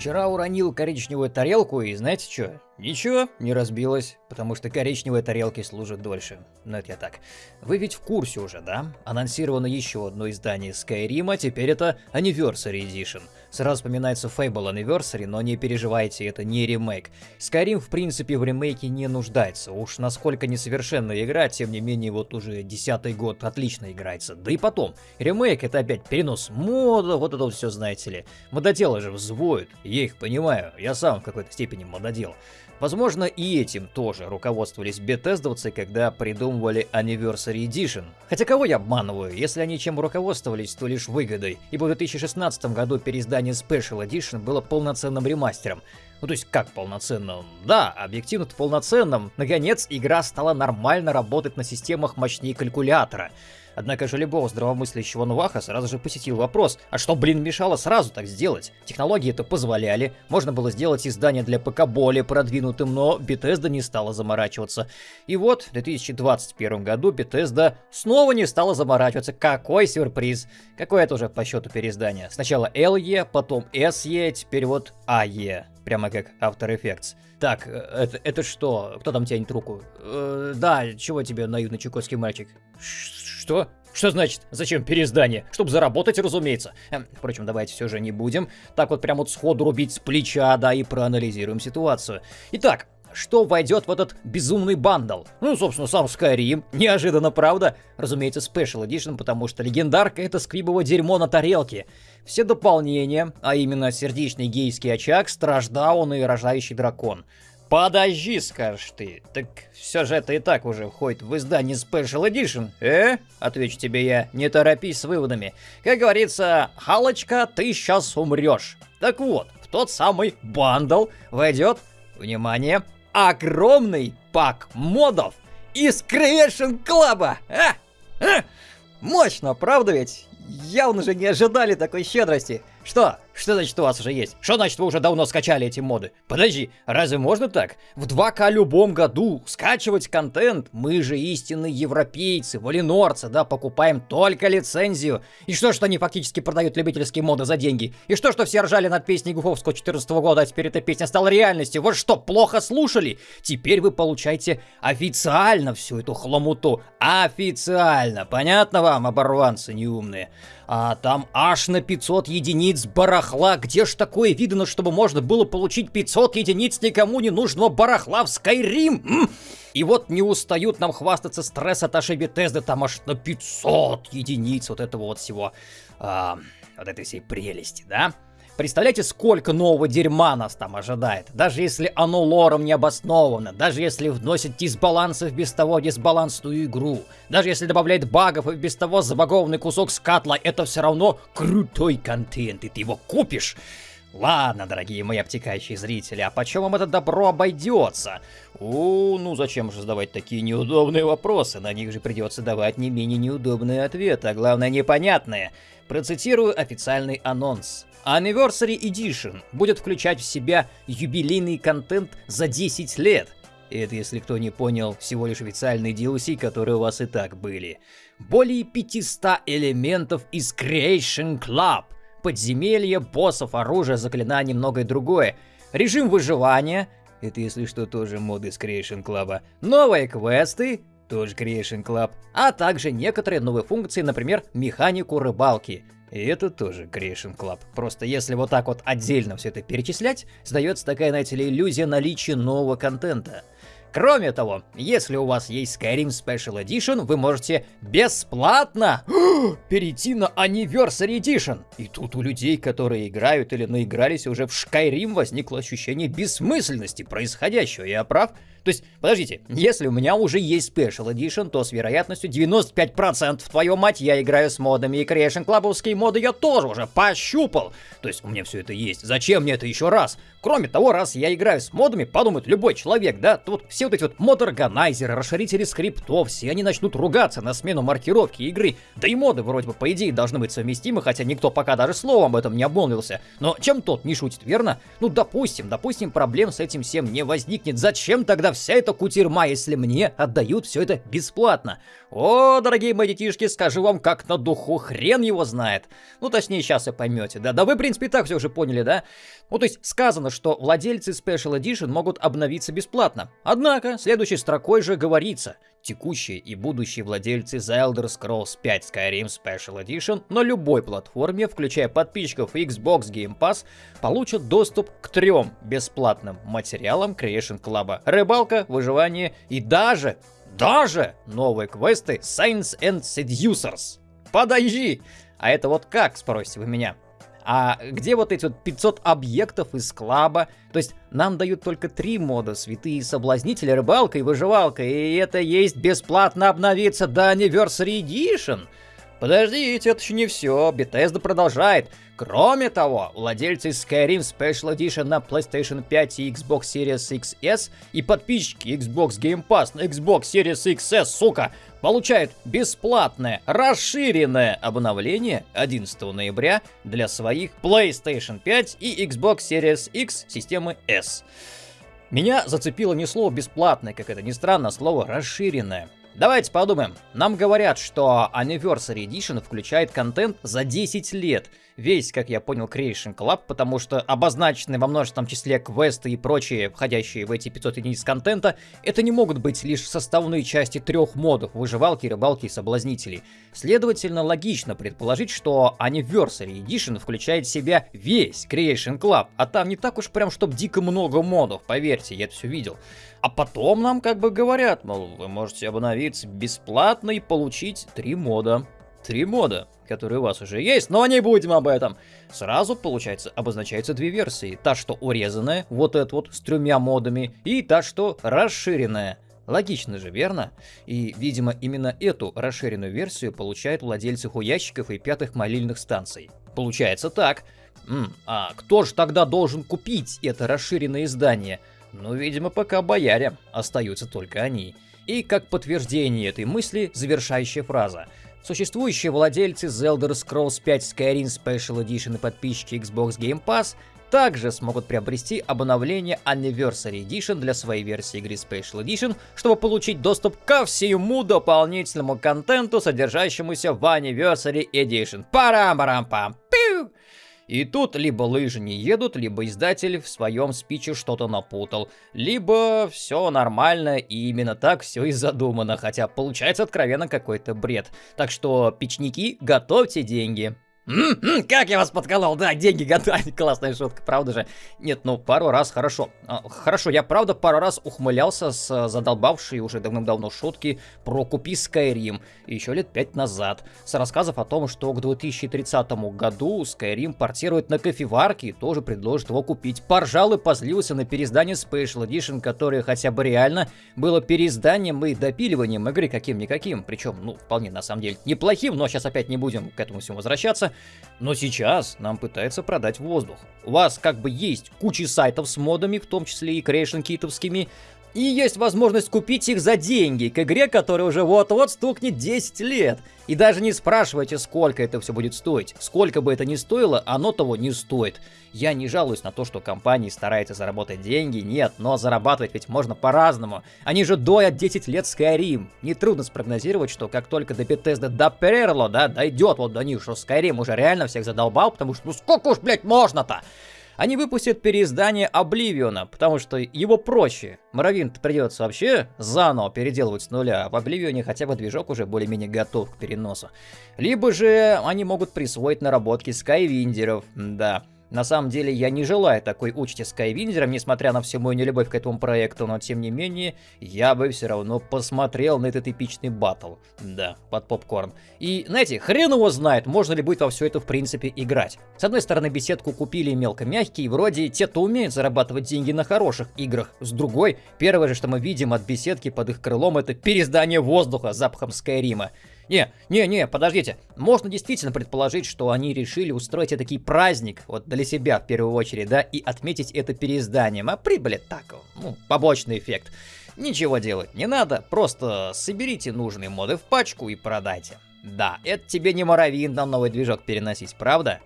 Вчера уронил коричневую тарелку и знаете что? Ничего, не разбилась, потому что коричневые тарелки служат дольше. Но это я так. Вы ведь в курсе уже, да? Анонсировано еще одно издание Skyrim, а теперь это Anniversary Edition. Сразу вспоминается Fable Anniversary, но не переживайте, это не ремейк. Skyrim в принципе в ремейке не нуждается. Уж насколько несовершенная игра, тем не менее вот уже десятый год отлично играется. Да и потом, ремейк это опять перенос мода, вот это вот все знаете ли. Мододелы же взвоют, я их понимаю, я сам в какой-то степени мододел. Возможно, и этим тоже руководствовались бетездовцы, когда придумывали Anniversary Edition. Хотя кого я обманываю, если они чем руководствовались, то лишь выгодой, ибо в 2016 году переиздание Special Edition было полноценным ремастером. Ну то есть как полноценным? Да, объективно-то полноценным. Наконец, игра стала нормально работать на системах мощнее калькулятора. Однако же любого здравомыслящего Нуваха сразу же посетил вопрос, а что, блин, мешало сразу так сделать? Технологии это позволяли, можно было сделать издание для ПК более продвинутым, но Bethesda не стала заморачиваться. И вот в 2021 году Bethesda снова не стала заморачиваться. Какой сюрприз! Какое это уже по счету переиздание? Сначала LE, потом SE, теперь вот AE. Прямо как After Effects. Так, э, это, это что? Кто там тянет руку? Э, да, чего тебе, наивный чукотский мальчик? Что? Что значит, зачем переиздание? Чтобы заработать, разумеется. Эм, впрочем, давайте все же не будем. Так вот прям вот сходу рубить с плеча, да, и проанализируем ситуацию. Итак, что войдет в этот безумный бандл? Ну, собственно, сам Skyrim. Неожиданно, правда? Разумеется, Special Edition, потому что легендарка это скрибово дерьмо на тарелке. Все дополнения, а именно сердечный гейский очаг, страждаун и рождающий дракон. Подожди, скажешь ты. Так все же это и так уже входит в издание Special Edition. Э? Отвечу тебе я, не торопись с выводами. Как говорится, Халочка, ты сейчас умрешь. Так вот, в тот самый бандл войдет, внимание, огромный пак модов из Creation Club. А? А? Мощно, правда ведь? Явно же не ожидали такой щедрости. Что? Что значит у вас уже есть? Что значит вы уже давно скачали эти моды? Подожди, разве можно так? В 2К любом году скачивать контент? Мы же истинные европейцы, валинорцы, да, покупаем только лицензию. И что, что они фактически продают любительские моды за деньги? И что, что все ржали над песней Гуфовского 14 года, а теперь эта песня стала реальностью? Вот что, плохо слушали? Теперь вы получаете официально всю эту хламуту. Официально. Понятно вам, оборванцы неумные? А там аж на 500 единиц барахла. Где ж такое видно, чтобы можно было получить 500 единиц никому не нужного барахла в Skyrim? И вот не устают нам хвастаться стресс от ошибки Бетезды, там аж на 500 единиц вот этого вот всего, а, вот этой всей прелести, да? Представляете, сколько нового дерьма нас там ожидает? Даже если оно лором не обосновано, даже если вносит дисбалансы в без того дисбалансную игру, даже если добавляет багов и без того забагованный кусок скатла, это все равно крутой контент, и ты его купишь. Ладно, дорогие мои обтекающие зрители, а почем вам это добро обойдется? О, ну зачем же задавать такие неудобные вопросы? На них же придется давать не менее неудобные ответы, а главное непонятные. Процитирую официальный анонс. Anniversary Edition будет включать в себя юбилейный контент за 10 лет. Это, если кто не понял, всего лишь официальные DLC, которые у вас и так были. Более 500 элементов из Creation Club. Подземелья, боссов, оружие, заклинания и многое другое. Режим выживания. Это, если что, тоже моды из Creation Club. Новые квесты. Тоже Creation Club. А также некоторые новые функции, например, механику рыбалки. И это тоже Creation Club. Просто если вот так вот отдельно все это перечислять, сдается такая, знаете ли, иллюзия наличия нового контента. Кроме того, если у вас есть Skyrim Special Edition, вы можете бесплатно перейти на Anniversary Edition. И тут у людей, которые играют или наигрались уже в Skyrim, возникло ощущение бессмысленности происходящего. Я прав? То есть, подождите, если у меня уже есть Special Edition, то с вероятностью 95% твою мать я играю с модами, и Creation Clubовские моды я тоже уже пощупал. То есть у меня все это есть. Зачем мне это еще раз? Кроме того, раз я играю с модами, подумает любой человек, да, то вот все вот эти вот мод-органайзеры, расширители скриптов, все они начнут ругаться на смену маркировки игры. Да и моды вроде бы по идее должны быть совместимы, хотя никто пока даже словом об этом не обмолвился. Но чем тот не шутит, верно? Ну допустим, допустим, проблем с этим всем не возникнет. Зачем тогда вся эта кутерьма, если мне отдают все это бесплатно? О, дорогие мои детишки, скажу вам как на духу, хрен его знает. Ну, точнее, сейчас вы поймете, да? Да вы, в принципе, и так все уже поняли, да? Ну, то есть, сказано, что владельцы Special Edition могут обновиться бесплатно. Однако, следующей строкой же говорится, текущие и будущие владельцы The Elder Scrolls 5 Skyrim Special Edition на любой платформе, включая подписчиков Xbox Game Pass, получат доступ к трем бесплатным материалам Creation Club. Рыбалка, выживание и даже даже новые квесты Science and Seducers. Подожди! А это вот как, спросите вы меня? А где вот эти вот 500 объектов из клаба? То есть нам дают только три мода, святые соблазнители, рыбалка и выживалка, и это есть бесплатно обновиться до Anniversary Edition. Подождите, это еще не все. Bethesda продолжает. Кроме того, владельцы Skyrim Special Edition на PlayStation 5 и Xbox Series XS и подписчики Xbox Game Pass на Xbox Series XS, сука, получают бесплатное расширенное обновление 11 ноября для своих PlayStation 5 и Xbox Series X системы S. Меня зацепило не слово бесплатное, как это ни странно, а слово расширенное. Давайте подумаем. Нам говорят, что Anniversary Edition включает контент за 10 лет. Весь, как я понял, Creation Club, потому что обозначенные во множественном числе квесты и прочие, входящие в эти 500 единиц контента, это не могут быть лишь составные части трех модов выживалки, рыбалки и соблазнителей. Следовательно, логично предположить, что Anniversary Edition включает в себя весь Creation Club, а там не так уж прям, чтоб дико много модов, поверьте, я это все видел. А потом нам как бы говорят, мол, вы можете обновиться бесплатно и получить три мода. Три мода, которые у вас уже есть, но не будем об этом. Сразу, получается, обозначаются две версии. Та, что урезанная, вот эта вот, с тремя модами, и та, что расширенная. Логично же, верно? И, видимо, именно эту расширенную версию получают владельцы хуящиков и пятых молильных станций. Получается так. М, а кто же тогда должен купить это расширенное издание? Но, видимо, пока бояре, остаются только они. И как подтверждение этой мысли, завершающая фраза. Существующие владельцы The Elder Scrolls 5 Skyrim Special Edition и подписчики Xbox Game Pass также смогут приобрести обновление Anniversary Edition для своей версии игры Special Edition, чтобы получить доступ ко всему дополнительному контенту, содержащемуся в Anniversary Edition. Парам-парам-пам. И тут либо лыжи не едут, либо издатель в своем спиче что-то напутал, либо все нормально и именно так все и задумано, хотя получается откровенно какой-то бред. Так что, печники, готовьте деньги. М-м, как я вас подколол, да, деньги готовить, классная шутка, правда же? Нет, ну пару раз хорошо. А, хорошо, я правда пару раз ухмылялся с задолбавшей уже давным-давно шутки про купи Skyrim еще лет пять назад, с рассказов о том, что к 2030 году Skyrim портирует на кофеварке и тоже предложит его купить. Поржал и позлился на переиздание Special Edition, которое хотя бы реально было переизданием и допиливанием игры каким-никаким, причем, ну, вполне на самом деле неплохим, но сейчас опять не будем к этому всему возвращаться. Но сейчас нам пытаются продать воздух. У вас как бы есть куча сайтов с модами, в том числе и Creation китовскими, и есть возможность купить их за деньги к игре, которая уже вот-вот стукнет 10 лет. И даже не спрашивайте, сколько это все будет стоить. Сколько бы это ни стоило, оно того не стоит. Я не жалуюсь на то, что компании стараются заработать деньги, нет, но зарабатывать ведь можно по-разному. Они же доят 10 лет Skyrim. Нетрудно спрогнозировать, что как только до Bethesda доперло, да, дойдет вот до них, что Skyrim уже реально всех задолбал, потому что ну сколько уж, блядь, можно-то? Они выпустят переиздание Обливиона, потому что его проще. Моровин придется вообще заново переделывать с нуля, а в Обливионе хотя бы движок уже более-менее готов к переносу. Либо же они могут присвоить наработки скайвиндеров, да. На самом деле я не желаю такой участи Скайвиндером, несмотря на всю мою нелюбовь к этому проекту, но тем не менее, я бы все равно посмотрел на этот эпичный батл. Да, под попкорн. И, знаете, хрен его знает, можно ли будет во все это в принципе играть. С одной стороны, беседку купили мелко мягкие, вроде те-то умеют зарабатывать деньги на хороших играх. С другой, первое же, что мы видим от беседки под их крылом, это переиздание воздуха запахом Скайрима. Не, не, не, подождите. Можно действительно предположить, что они решили устроить такой праздник, вот для себя в первую очередь, да, и отметить это переизданием. А прибыли так, ну, побочный эффект. Ничего делать не надо, просто соберите нужные моды в пачку и продайте. Да, это тебе не Моровин на новый движок переносить, правда?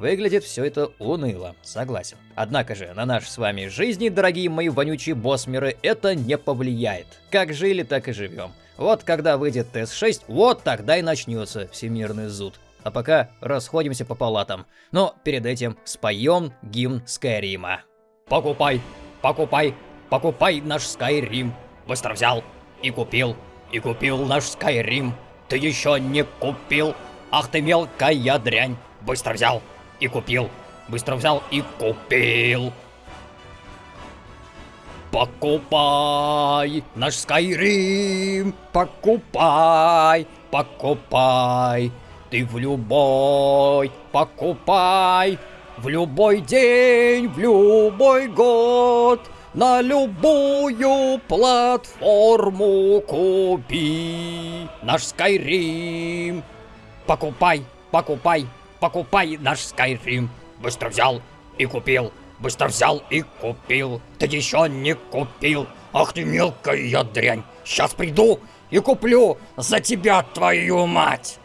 Выглядит все это уныло, согласен. Однако же, на наши с вами жизни, дорогие мои вонючие босмеры, это не повлияет. Как жили, так и живем. Вот когда выйдет ТС-6, вот тогда и начнется всемирный зуд. А пока расходимся по палатам. Но перед этим споем гимн Скайрима. Покупай, покупай, покупай наш Скайрим. Быстро взял и купил, и купил наш Скайрим. Ты еще не купил, ах ты мелкая дрянь. Быстро взял и купил. Быстро взял и купил. Покупай наш Скайрим, покупай, покупай. Ты в любой покупай, в любой день, в любой год, на любую платформу купи наш Скайрим. Покупай, покупай, покупай наш Skyrim. Быстро взял и купил, быстро взял и купил. Ты еще не купил. Ах ты мелкая дрянь. Сейчас приду и куплю за тебя твою мать.